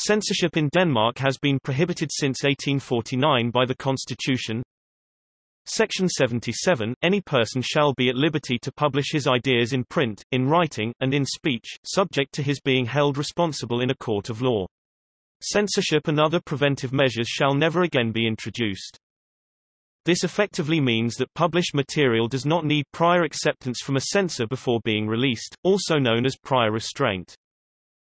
Censorship in Denmark has been prohibited since 1849 by the constitution. Section 77, any person shall be at liberty to publish his ideas in print, in writing, and in speech, subject to his being held responsible in a court of law. Censorship and other preventive measures shall never again be introduced. This effectively means that published material does not need prior acceptance from a censor before being released, also known as prior restraint.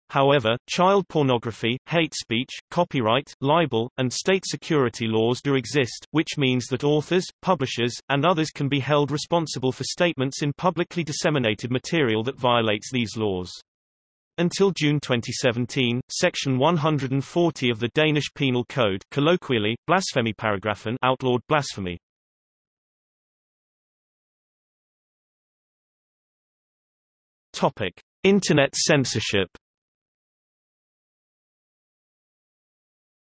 However, child pornography, hate speech, copyright, libel, and state security laws do exist, which means that authors, publishers, and others can be held responsible for statements in publicly disseminated material that violates these laws. Until June 2017, Section 140 of the Danish Penal Code colloquially, blasfemiparagraffen outlawed blasphemy. Topic. Internet censorship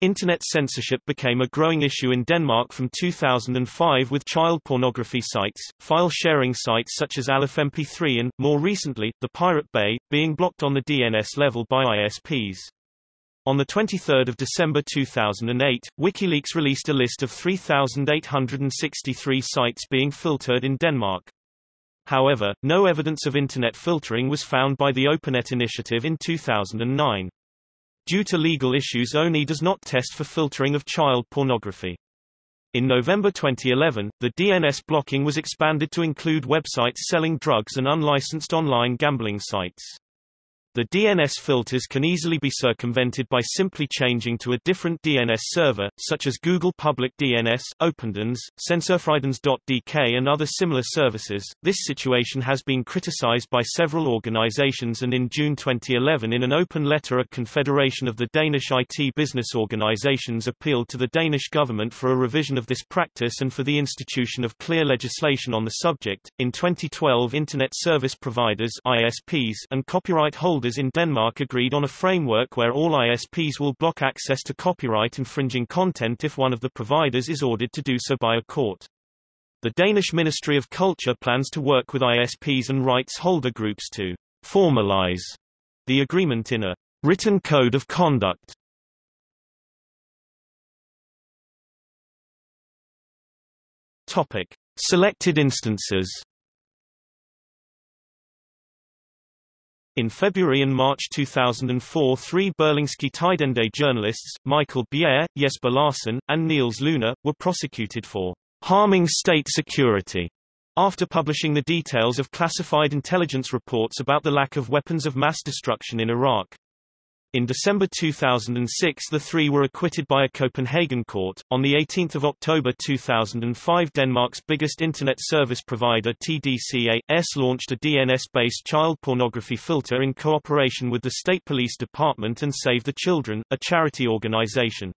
Internet censorship became a growing issue in Denmark from 2005 with child pornography sites, file-sharing sites such as AllOfMP3 and, more recently, the Pirate Bay, being blocked on the DNS level by ISPs. On 23 December 2008, WikiLeaks released a list of 3,863 sites being filtered in Denmark. However, no evidence of Internet filtering was found by the OpenNet initiative in 2009. Due to legal issues ONI does not test for filtering of child pornography. In November 2011, the DNS blocking was expanded to include websites selling drugs and unlicensed online gambling sites. The DNS filters can easily be circumvented by simply changing to a different DNS server, such as Google Public DNS, OpenDNS, Censurfridns.dk and other similar services. This situation has been criticized by several organizations and in June 2011 in an open letter a confederation of the Danish IT business organizations appealed to the Danish government for a revision of this practice and for the institution of clear legislation on the subject. In 2012 Internet Service Providers ISPs and copyright holders in Denmark agreed on a framework where all ISPs will block access to copyright-infringing content if one of the providers is ordered to do so by a court. The Danish Ministry of Culture plans to work with ISPs and rights holder groups to formalize the agreement in a written code of conduct. Topic: Selected instances In February and March 2004 three Berlingske Tidende journalists, Michael Bjerre, Jesper Larsen, and Niels Lunde, were prosecuted for harming state security after publishing the details of classified intelligence reports about the lack of weapons of mass destruction in Iraq. In December 2006 the three were acquitted by a Copenhagen court. On 18 October 2005 Denmark's biggest internet service provider TDCA.S launched a DNS-based child pornography filter in cooperation with the State Police Department and Save the Children, a charity organization.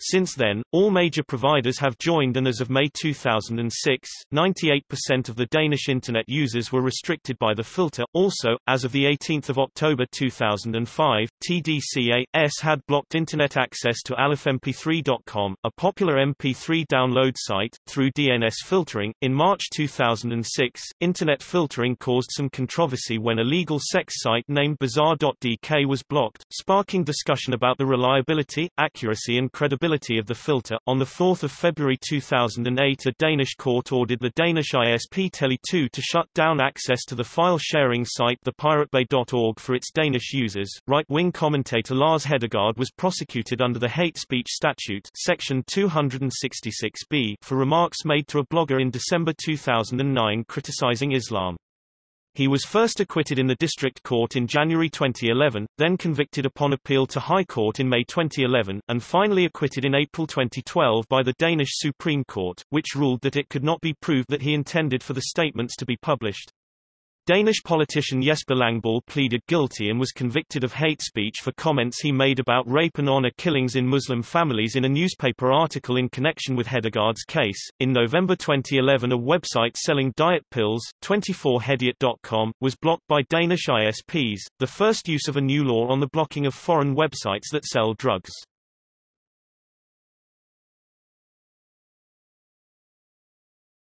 Since then, all major providers have joined and as of May 2006, 98% of the Danish Internet users were restricted by the filter. Also, as of 18 October 2005, TDCA.S had blocked Internet access to allofmp3.com, a popular MP3 download site, through DNS filtering. In March 2006, Internet filtering caused some controversy when a legal sex site named Bazaar.dk was blocked, sparking discussion about the reliability, accuracy and credibility of the filter. On 4 February 2008 a Danish court ordered the Danish ISP Tele2 to shut down access to the file-sharing site thepiratebay.org for its Danish users. Right-wing commentator Lars Hedegaard was prosecuted under the hate speech statute section 266b for remarks made to a blogger in December 2009 criticizing Islam. He was first acquitted in the district court in January 2011, then convicted upon appeal to High Court in May 2011, and finally acquitted in April 2012 by the Danish Supreme Court, which ruled that it could not be proved that he intended for the statements to be published. Danish politician Jesper Langballe pleaded guilty and was convicted of hate speech for comments he made about rape and honor killings in Muslim families in a newspaper article in connection with Hedegaard's case. In November 2011, a website selling diet pills, 24hediet.com, was blocked by Danish ISPs, the first use of a new law on the blocking of foreign websites that sell drugs.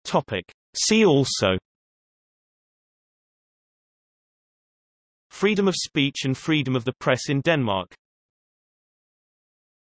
Topic. See also Freedom of speech and freedom of the press in Denmark